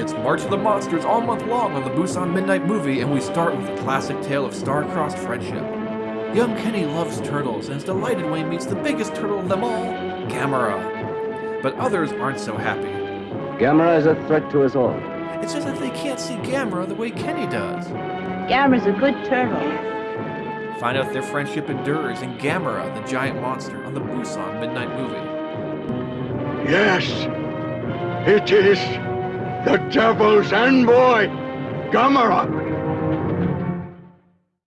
It's March of the Monsters all month long on the Busan Midnight Movie, and we start with a classic tale of star-crossed friendship. Young Kenny loves turtles and is delighted when he meets the biggest turtle of them all, Gamera. But others aren't so happy. Gamera is a threat to us all. It's just that they can't see Gamera the way Kenny does. Gamera's a good turtle. Find out if their friendship endures in Gamera, the giant monster, on the Busan Midnight Movie. Yes, it is the devil's envoy, Gamera.